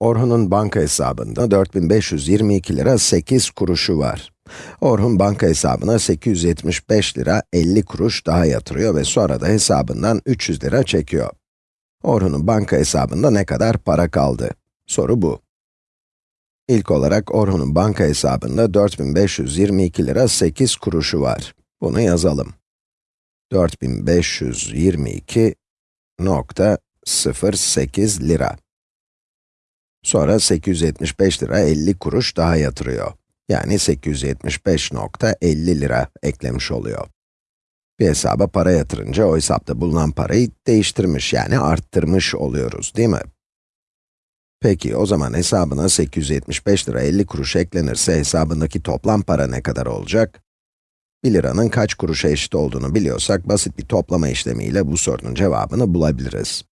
Orhun'un banka hesabında 4522 lira 8 kuruşu var. Orhun banka hesabına 875 lira 50 kuruş daha yatırıyor ve sonra da hesabından 300 lira çekiyor. Orhun'un banka hesabında ne kadar para kaldı? Soru bu. İlk olarak Orhun'un banka hesabında 4522 lira 8 kuruşu var. Bunu yazalım. 4522.08 lira. Sonra 875 lira 50 kuruş daha yatırıyor. Yani 875.50 lira eklemiş oluyor. Bir hesaba para yatırınca o hesapta bulunan parayı değiştirmiş yani arttırmış oluyoruz değil mi? Peki o zaman hesabına 875 lira 50 kuruş eklenirse hesabındaki toplam para ne kadar olacak? 1 liranın kaç kuruşa eşit olduğunu biliyorsak basit bir toplama işlemiyle bu sorunun cevabını bulabiliriz.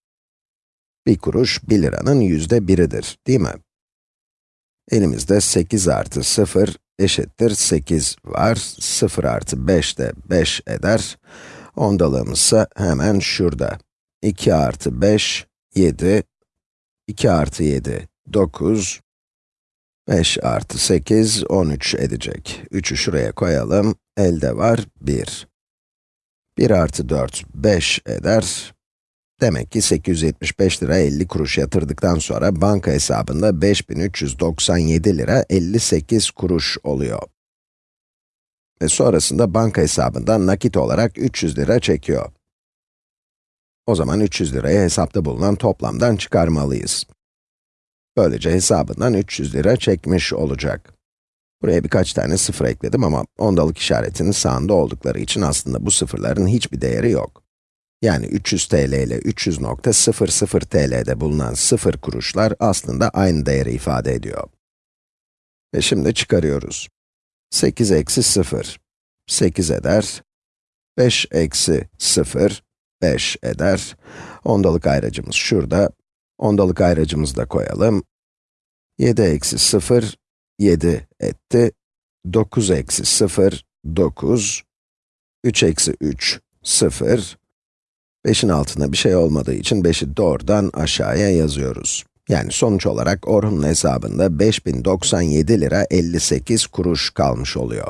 1 kuruş 1 liranın yüzde biridir, değil mi? Elimizde 8 artı 0 eşittir 8 var. 0 artı 5 de 5 eder. Ondalığımız ise hemen şurada. 2 artı 5, 7. 2 artı 7, 9. 5 artı 8, 13 edecek. 3'ü şuraya koyalım. Elde var 1. 1 artı 4, 5 eder. Demek ki 875 lira 50 kuruş yatırdıktan sonra banka hesabında 5397 lira 58 kuruş oluyor. Ve sonrasında banka hesabından nakit olarak 300 lira çekiyor. O zaman 300 lirayı hesapta bulunan toplamdan çıkarmalıyız. Böylece hesabından 300 lira çekmiş olacak. Buraya birkaç tane sıfır ekledim ama ondalık işaretinin sağında oldukları için aslında bu sıfırların hiçbir değeri yok. Yani 300 TL ile 300.00 TL'de bulunan sıfır kuruşlar aslında aynı değeri ifade ediyor. Ve şimdi çıkarıyoruz. 8 eksi 0, 8 eder. 5 eksi 0, 5 eder. Ondalık ayracımız şurada. Ondalık ayracımızı da koyalım. 7 eksi 0, 7 etti. 9 eksi 0, 9. 3 eksi 3, 0. 5'in altında bir şey olmadığı için 5'i doğrudan aşağıya yazıyoruz. Yani sonuç olarak Orhun'un hesabında 5097 lira 58 kuruş kalmış oluyor.